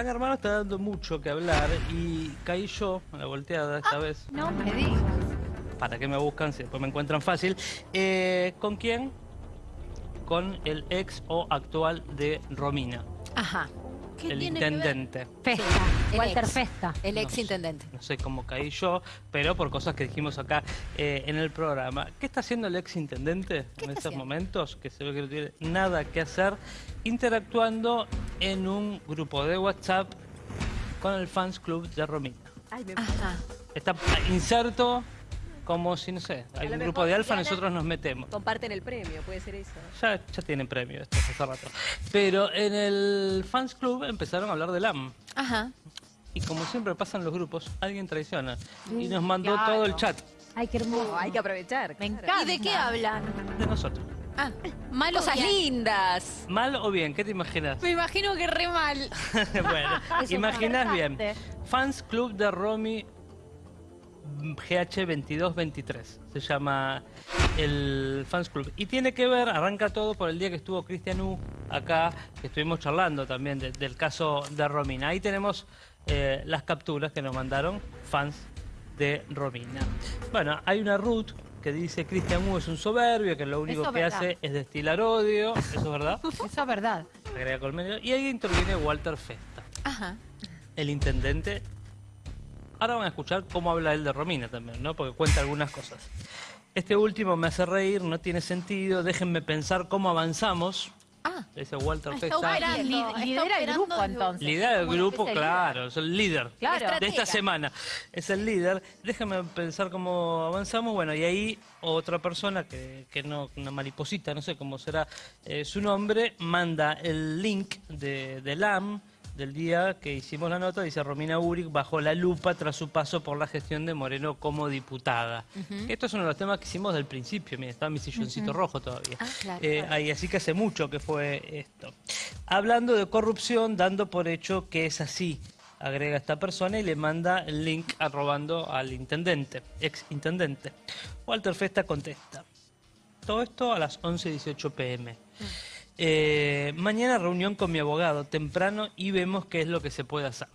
Gran Hermano está dando mucho que hablar y caí yo a la volteada esta vez. No me digas. ¿Para qué me buscan si después me encuentran fácil? Eh, ¿Con quién? Con el ex o actual de Romina, Ajá. El intendente. Festa. Walter ex. Festa. El ex intendente. No sé cómo caí yo, pero por cosas que dijimos acá eh, en el programa. ¿Qué está haciendo el ex intendente ¿Qué en estos haciendo? momentos? Que se ve que no tiene nada que hacer, interactuando en un grupo de WhatsApp con el fans club de Romina. Ajá. Está inserto como si, no sé, hay un grupo de alfa, nosotros nos metemos. Comparten el premio, puede ser eso. Ya, ya tienen premio esto hace rato. Pero en el fans club empezaron a hablar de LAM. Ajá. Y como siempre pasan los grupos, alguien traiciona. Y nos mandó claro. todo el chat Ay, qué hermoso. Oh, hay que aprovechar. Me claro. encanta. ¿Y de qué hablan? de nosotros. Ah, cosas lindas. ¿Mal o bien? ¿Qué te imaginas? Me imagino que re mal. bueno, Eso imaginas bien. Fans Club de Romy GH2223 se llama el Fans Club. Y tiene que ver, arranca todo por el día que estuvo Cristian U acá, que estuvimos charlando también de- del caso de Romina. Ahí tenemos eh, las capturas que nos mandaron fans de Romina. Bueno, hay una root que dice Cristian U es un soberbio, que lo único Eso que verdad. hace es destilar odio. ¿Eso es verdad? Eso es verdad. Agrega Colmenero. Y ahí interviene Walter Festa, Ajá. el intendente. Ahora van a escuchar cómo habla él de Romina también, ¿no? Porque cuenta algunas cosas. Este último me hace reír, no tiene sentido, déjenme pensar cómo avanzamos. Ah. Dice Walter Está Festa. operando, Li- está lidera el grupo, entonces. Líder del Bueno, grupo, es el claro, es el líder Claro. de esta semana. Es el líder. Déjame pensar cómo avanzamos. Bueno, y ahí otra persona que, que no, una mariposita, no sé cómo será eh, su nombre, manda el link de, de LAM del día que hicimos la nota, dice Romina Uric bajo la lupa tras su paso por la gestión de Moreno como diputada. Esto es uno de los temas que hicimos del principio, mira, está mi silloncito rojo todavía. Ah, claro, Eh, ahí, así que hace mucho que fue esto. Hablando de corrupción, dando por hecho que es así, agrega esta persona y le manda el link arrobando al intendente, ex intendente. Walter Festa contesta. Todo esto a las 11.18 pm. Eh, mañana reunión con mi abogado temprano y vemos qué es lo que se puede hacer.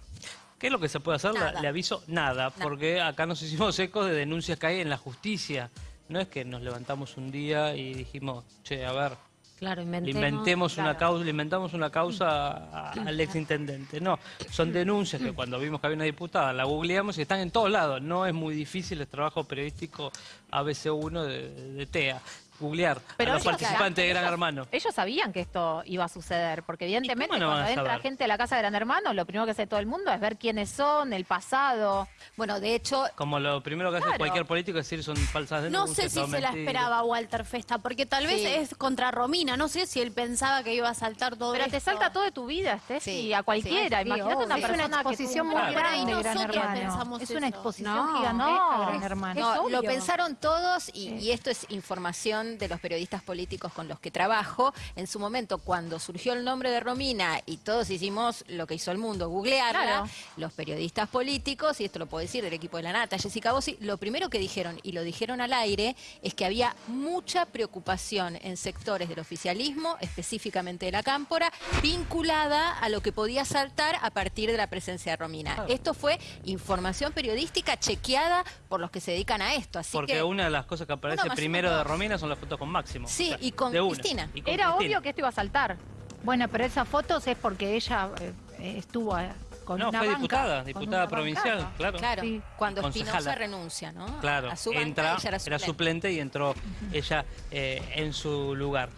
¿Qué es lo que se puede hacer? Nada. le aviso nada, porque acá nos hicimos ecos de denuncias que hay en la justicia. No es que nos levantamos un día y dijimos, che, a ver, Claro, le inventemos. inventemos una causa, le inventamos una causa a- al exintendente. No, son denuncias que cuando vimos que había una diputada la googleamos y están en todos lados. No es muy difícil el trabajo periodístico ABC1 de, de TEA. Googlear Pero a los ellos- participantes de Gran ellos- Hermano. Ellos sabían que esto iba a suceder, porque evidentemente no cuando entra gente a la casa de Gran Hermano, lo primero que hace todo el mundo es ver quiénes son, el pasado. Bueno, de hecho, Como lo primero que hace cualquier político es decir son falsas No denuncias. sé si se la esperaba Walter Festa, porque tal vez Sí. es contra Romina. No sé si él pensaba que iba a saltar todo Pero te salta todo de tu vida, Steffi, Sí, a cualquiera. sí, Imagínate una Es una persona exposición que muy grande, Gran nosotros Hermano. Es una exposición No, gigantesca, no, Gran es- Hermano. no, lo pensaron todos y, y esto es información de los periodistas políticos con los que trabajo. En su momento, cuando surgió el nombre de Romina y todos hicimos lo que hizo el mundo, googlearla, Claro. los periodistas políticos, y esto lo puedo decir, el equipo de la Nata, Jessica Bossi, lo primero que dijeron, y lo dijeron al aire, es que había mucha preocupación en sectores del oficialismo, específicamente de la Cámpora, vinculada a lo que podía saltar a partir de la presencia de Romina. Esto fue información periodística chequeada por los que se dedican a esto. Así Porque que, una de las cosas que aparece primero de. Romina son las fotos con Máximo. Sí, O sea, y con de. Cristina. Y con Era Cristina. obvio que esto iba a saltar. Bueno, pero esas fotos es porque ella eh, eh, estuvo eh, con No, una fue banca, diputada, diputada provincial, claro. Claro, Sí. cuando. Espinosa renuncia, ¿no? Claro, A su banca, entra, ella era suplente. suplente y entró ella eh, en su lugar.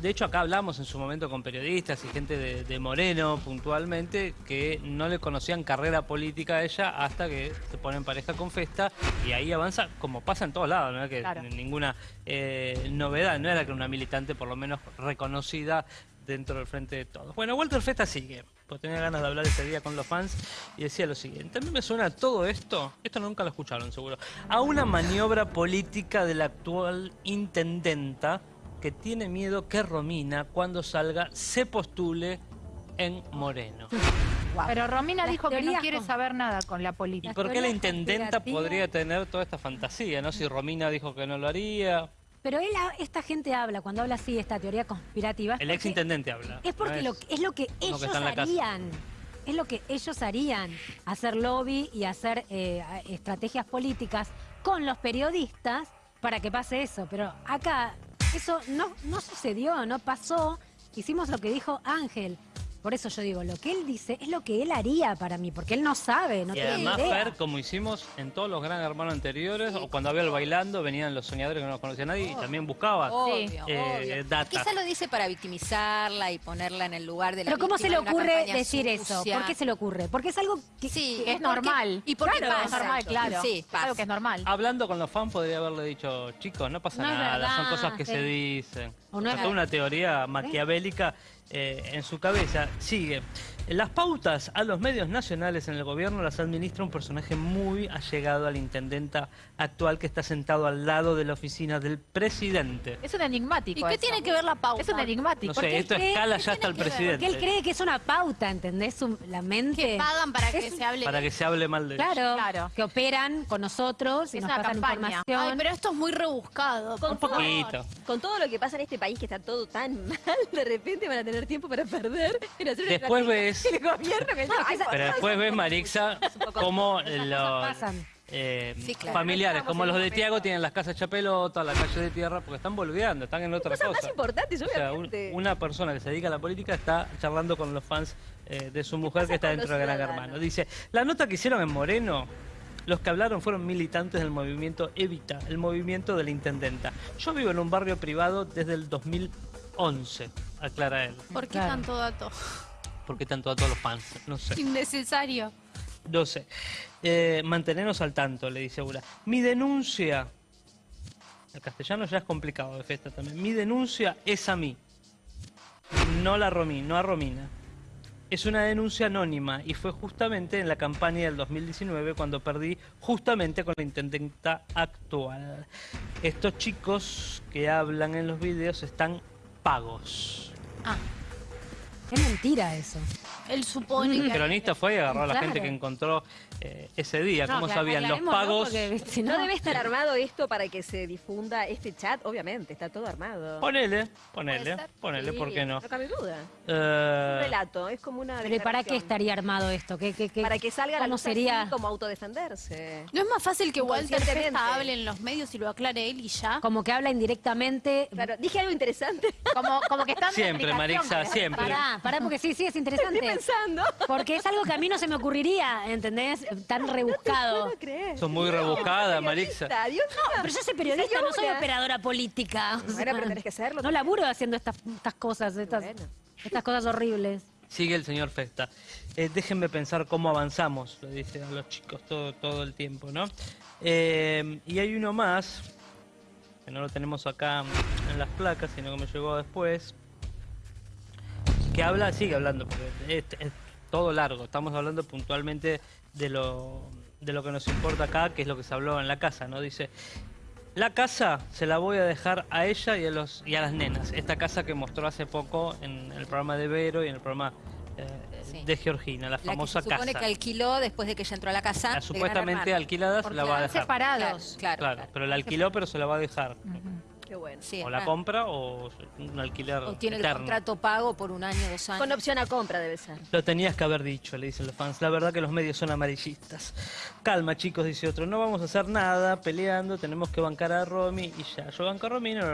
De hecho, acá hablamos en su momento con periodistas y gente de, de Moreno puntualmente que no le conocían carrera política a ella hasta que se pone en pareja con Festa y ahí avanza como pasa en todos lados, no es que Claro. ninguna eh, novedad, no era que una militante por lo menos reconocida dentro del frente de todos. Bueno, Walter Festa sigue, porque tenía ganas de hablar ese día con los fans y decía lo siguiente, a mí me suena todo esto, esto nunca lo escucharon seguro, a una maniobra política de la actual intendenta que tiene miedo que Romina cuando salga se postule en Moreno. Pero Romina Las dijo que no quiere con- saber nada con la ¿Y política. por qué la intendenta podría tener toda esta fantasía? ¿No? Si Romina dijo que no lo haría, Pero él, esta gente habla, cuando habla así, esta teoría conspirativa. es el ex intendente habla. Es porque ¿no lo, es lo que ellos que casa. harían. es lo que ellos harían, hacer lobby y hacer eh, estrategias políticas con los periodistas para que pase eso. Pero acá eso no, no sucedió, no pasó. Hicimos lo que dijo Ángel. Por eso yo digo, lo que él dice es lo que él haría para mí, porque él no sabe, no y tiene además, idea. Fer, como hicimos en todos los Gran Hermanos anteriores, o cuando había el bailando, venían los soñadores que no los conocía nadie y también buscaba Obvio, eh, obvio. data. Quizá lo dice para victimizarla y ponerla en el lugar de la Pero ¿cómo se le ocurre decir eso? ¿Por qué se le ocurre? Porque es algo que... Sí, Es normal. Y porque Claro, Es pasa. normal, claro. Sí, Es pasa. algo que es normal. Hablando con los fans podría haberle dicho, chicos, no pasa No es nada, son cosas que sí. se dicen. O no es una teoría maquiavélica eh, en su cabeza. Sigue. Las pautas a los medios nacionales en el gobierno las administra un personaje muy allegado al intendenta actual que está sentado al lado de la oficina del presidente. Es un enigmático. ¿Y qué eso. tiene que ver la pauta? Es un enigmático. No sé, esto cree- escala ¿qué ya hasta el presidente. Porque él cree que es una pauta, ¿entendés? La mente... Que pagan para que Es- se hable. Para que se hable mal de ellos. Claro, Claro. que operan con nosotros y Es nos una pasan campaña. información. Ay, pero esto es muy rebuscado. Con Un poquito. Con todo lo que pasa en este país que está todo tan mal, de repente van a tener tiempo para perder Después ves- del gobierno que No, ay, que esa- Pero después ves, Marixa, cómo los pasan. eh, Sí, claro. familiares, Estamos como en los de momento. Tiago, tienen las casas hecha pelota, la calle de tierra, porque están boludeando, están en otra cosas cosa. más importantes, O sea, un- obviamente. una persona que se dedica a la política está charlando con los fans eh, de su mujer pasa que está con dentro los de Gran ciudadanos? Hermano. Dice, la nota que hicieron en Moreno, los que hablaron fueron militantes del movimiento Evita, el movimiento de la intendenta. Yo vivo en un barrio privado desde el 2011, aclara él. ¿Por qué Claro. tanto dato? ¿Por qué tanto a todos los fans? No sé. Innecesario. No sé. Eh, mantenernos al tanto, le dice Ura. Mi denuncia. El castellano ya es complicado de fiesta también. Mi denuncia es a mí. No la Romi, no a Romina. Es una denuncia anónima y fue justamente en la campaña del 2019 cuando perdí justamente con la intendenta actual. Estos chicos que hablan en los videos están pagos. Ah, Es mentira eso. Él supone El que... cronista fue y agarró a la Claro. gente que encontró eh, ese día. No, ¿Cómo sabían los ¿no? pagos? Porque, si No no, debe estar armado esto para que se difunda este chat, obviamente, está todo armado. Ponele, ponele, ponele, Sí, ¿por qué no? No cabe duda. Eh, Un relato, es como una Pero ¿y ¿para qué estaría armado esto? ¿Qué, qué, qué- Para que salga la ¿Cómo luz así sería? como autodefenderse. ¿No es más fácil que Walter. Festa hable en los medios y lo aclare él y ya? Como que habla indirectamente. Claro, dije algo interesante. Como, como que están de Siempre, Marixa, siempre. Pará, pará, porque sí, sí, es interesante. Pensando. Porque es algo que a mí no se me ocurriría, ¿entendés? Tan rebuscado. No crees. Son muy rebuscadas, Marixa. Dios mío. Pero yo soy periodista, no soy operadora política. O Bueno, pero tenés que serlo. No laburo haciendo estas, estas cosas, estas, Bueno. estas cosas horribles. Sigue el señor Festa. Eh, déjenme pensar cómo avanzamos, lo dice a los chicos todo, todo el tiempo, ¿no? Eh, y hay uno más, que no lo tenemos acá en las placas, sino que me llegó después, que habla, sigue hablando, porque es, es todo largo, estamos hablando puntualmente de lo, de lo que nos importa acá, que es lo que se habló en la casa, ¿no? Dice, la casa se la voy a dejar a ella y a, los, y a las nenas. Esta casa que mostró hace poco en el programa de Vero y en el programa eh, Sí. de Georgina, la La famosa se supone casa. que alquiló después de que ella entró a la casa. La supuestamente alquilada se la va a dejar. separados. Claro, Claro, claro. pero la alquiló, pero se la va a dejar. Qué bueno. Sí, o la ah. compra o un alquiler O tiene el contrato pago por un año, dos años. Con opción a compra debe ser. Lo tenías que haber dicho, le dicen los fans. La verdad que los medios son amarillistas. Calma, chicos, dice otro. No vamos a hacer nada peleando. Tenemos que bancar a Romy y ya. Yo banco a Romy. no.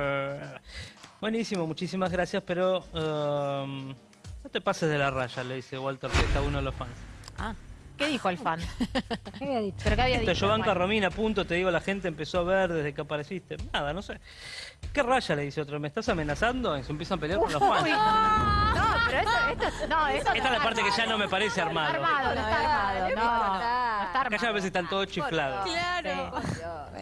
Buenísimo, muchísimas gracias, pero um, no te pases de la raya, le dice Walter Festa a uno de los fans. Ah, ¿Qué dijo el fan? ¿Qué había dicho? ¿Pero qué había Esto, dicho? yo banco a Juan? Romina, punto, te digo, la gente empezó a ver desde que apareciste. Nada, no sé. ¿Qué raya le dice otro? ¿Me estás amenazando? Y se empiezan a pelear con los fans. No, pero esto, esto, es- no, esto Esta es la parte que ya no me parece no está armado. armado, no está armado, no, no está Acá armado. ya a veces están todos chiflados. Claro.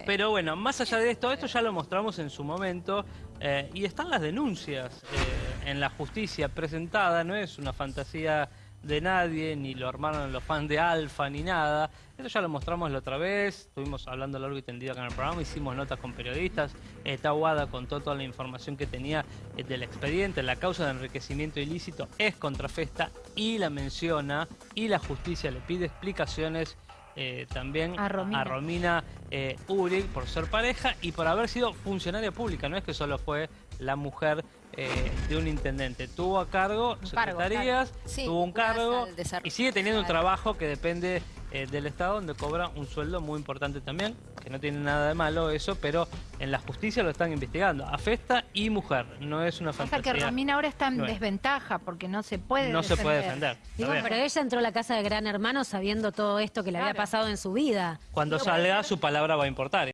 Pero bueno, más allá de esto, esto ya lo mostramos en su momento eh, y están las denuncias eh, en la justicia presentada, no es una fantasía de nadie, ni lo armaron los fans de Alfa, ni nada. Esto ya lo mostramos la otra vez, estuvimos hablando largo y tendido acá en el programa, hicimos notas con periodistas, eh, Tawada contó toda la información que tenía eh, del expediente, la causa de enriquecimiento ilícito es contra Festa y la menciona y la justicia le pide explicaciones eh, también A Romina. Romina eh, Uri por ser pareja y por haber sido funcionaria pública. No es que solo fue la mujer eh, de un intendente. Tuvo a cargo Un cargo, secretarías, Sí, tuvo un cargo y sigue teniendo un trabajo que depende eh, del Estado, donde cobra un sueldo muy importante también, que no tiene nada de malo eso, pero en la justicia lo están investigando. Afesta y mujer, no es una fantasía. que Romina ahora está en No es. desventaja porque no se puede no se puede defender. Digo, pero ella entró a la casa de Gran Hermano sabiendo todo esto que le había pasado en su vida. Cuando salga, su palabra va a importar.